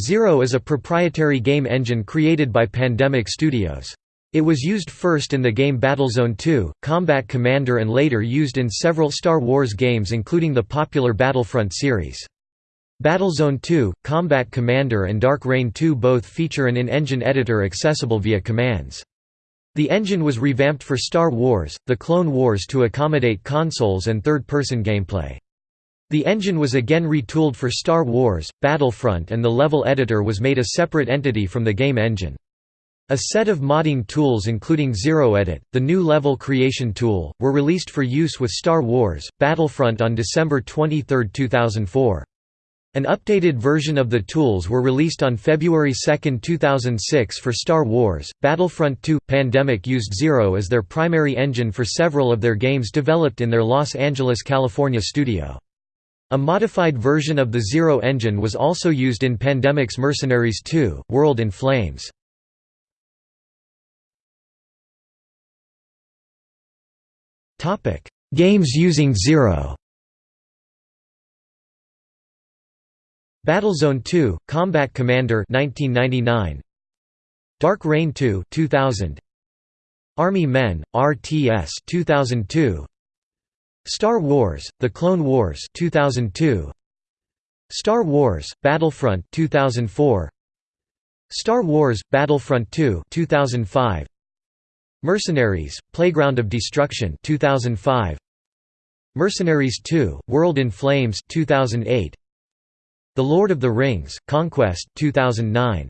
Zero is a proprietary game engine created by Pandemic Studios. It was used first in the game Battlezone 2, Combat Commander and later used in several Star Wars games including the popular Battlefront series. Battlezone 2, Combat Commander and Dark Reign 2 both feature an in-engine editor accessible via commands. The engine was revamped for Star Wars, The Clone Wars to accommodate consoles and third-person gameplay. The engine was again retooled for Star Wars, Battlefront and the level editor was made a separate entity from the game engine. A set of modding tools including ZeroEdit, the new level creation tool, were released for use with Star Wars, Battlefront on December 23, 2004. An updated version of the tools were released on February 2, 2006 for Star Wars, Battlefront 2. Pandemic used Zero as their primary engine for several of their games developed in their Los Angeles, California studio. A modified version of the Zero engine was also used in Pandemic's Mercenaries 2, World in Flames. Games using Zero Battlezone 2, Combat Commander 1999. Dark Reign 2 2000. Army Men, RTS 2002. Star Wars: The Clone Wars 2002 Star Wars: Battlefront 2004 Star Wars: Battlefront 2 2005 Mercenaries: Playground of Destruction 2005 Mercenaries 2: World in Flames 2008 The Lord of the Rings: Conquest 2009